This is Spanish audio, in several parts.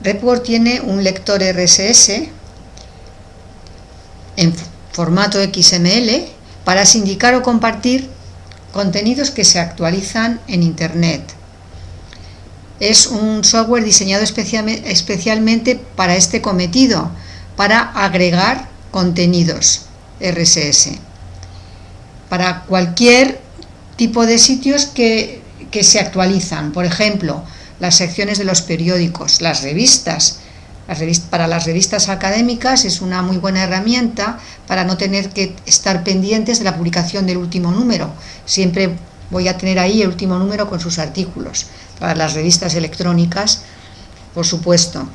Report tiene un lector RSS en formato XML para sindicar o compartir contenidos que se actualizan en Internet. Es un software diseñado especialmente para este cometido, para agregar contenidos RSS. Para cualquier tipo de sitios que, que se actualizan, por ejemplo, las secciones de los periódicos, las revistas, para las revistas académicas es una muy buena herramienta para no tener que estar pendientes de la publicación del último número. Siempre voy a tener ahí el último número con sus artículos. Para las revistas electrónicas, por supuesto.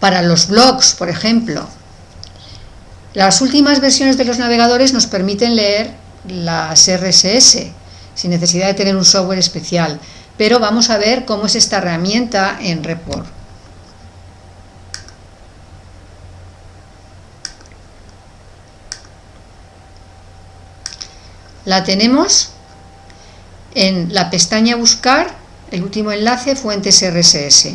Para los blogs, por ejemplo. Las últimas versiones de los navegadores nos permiten leer las RSS sin necesidad de tener un software especial pero vamos a ver cómo es esta herramienta en Report. La tenemos en la pestaña Buscar, el último enlace, Fuentes RSS.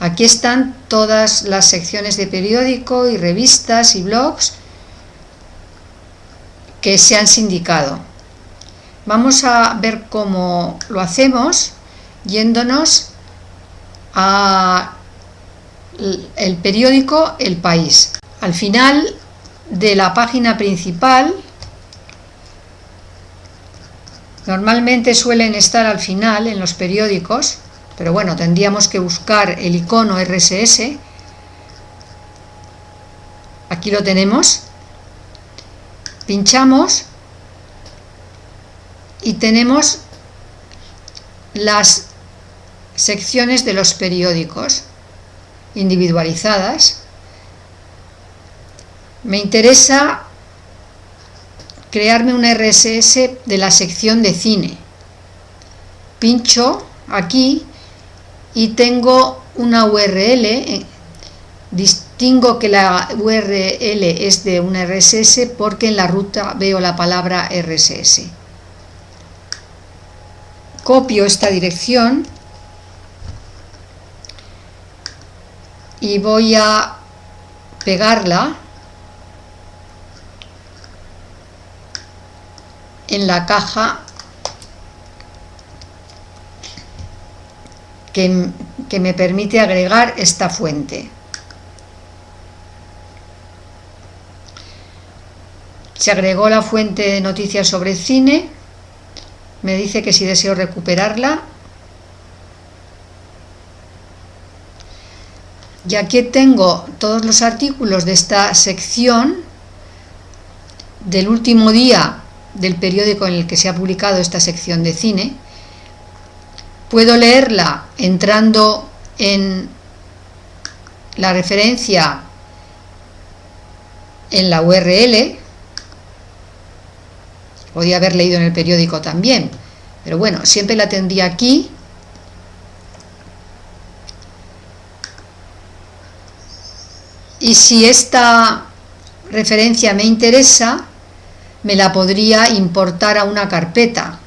Aquí están todas las secciones de periódico y revistas y blogs que se han sindicado. Vamos a ver cómo lo hacemos yéndonos a el periódico El País. Al final de la página principal, normalmente suelen estar al final en los periódicos, pero bueno, tendríamos que buscar el icono RSS. Aquí lo tenemos. Pinchamos y tenemos las secciones de los periódicos individualizadas. Me interesa crearme un RSS de la sección de cine. Pincho aquí y tengo una URL. Distingo que la URL es de un RSS porque en la ruta veo la palabra RSS copio esta dirección y voy a pegarla en la caja que, que, me permite agregar esta fuente. Se agregó la fuente de noticias sobre cine me dice que si deseo recuperarla y aquí tengo todos los artículos de esta sección del último día del periódico en el que se ha publicado esta sección de cine puedo leerla entrando en la referencia en la URL Podía haber leído en el periódico también, pero bueno, siempre la tendría aquí. Y si esta referencia me interesa, me la podría importar a una carpeta.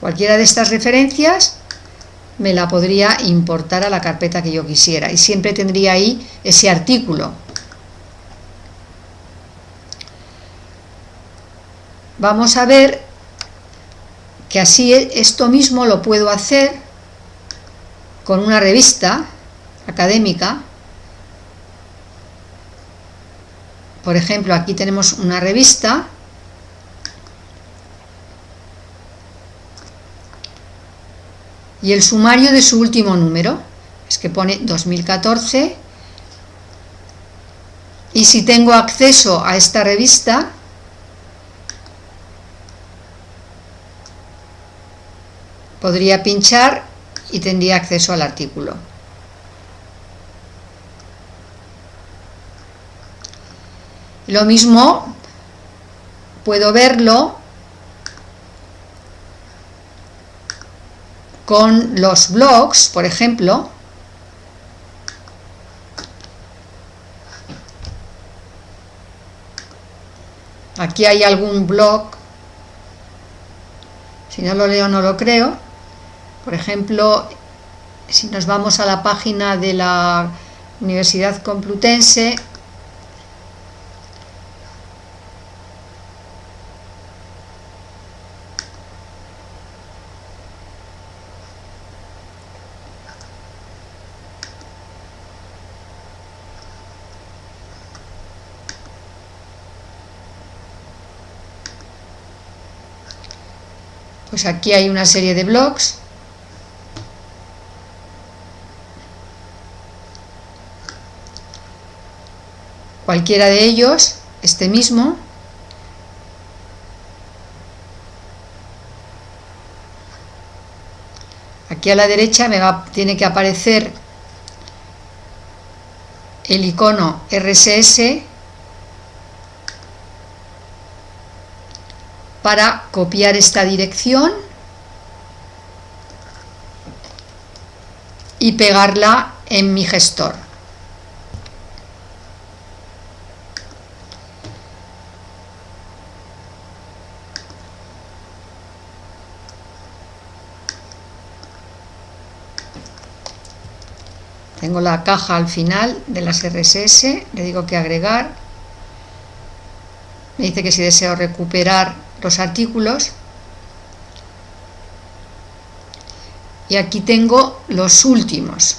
Cualquiera de estas referencias me la podría importar a la carpeta que yo quisiera y siempre tendría ahí ese artículo vamos a ver que así esto mismo lo puedo hacer con una revista académica. Por ejemplo aquí tenemos una revista. Y el sumario de su último número es que pone 2014 y si tengo acceso a esta revista podría pinchar y tendría acceso al artículo. Lo mismo puedo verlo con los blogs, por ejemplo, aquí hay algún blog Si no lo leo, no lo creo. Por ejemplo, si nos vamos a la página de la Universidad Complutense, pues aquí hay una serie de blogs cualquiera de ellos este mismo aquí a la derecha me va, tiene que aparecer el icono RSS para copiar esta dirección y pegarla en mi gestor. Tengo la caja al final de las RSS, le digo que agregar. Me dice que si deseo recuperar los artículos. Y aquí tengo los últimos.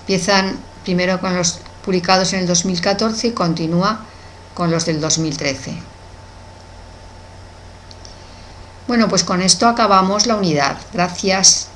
Empiezan primero con los publicados en el 2014 y continúa con los del 2013 bueno pues con esto acabamos la unidad. Gracias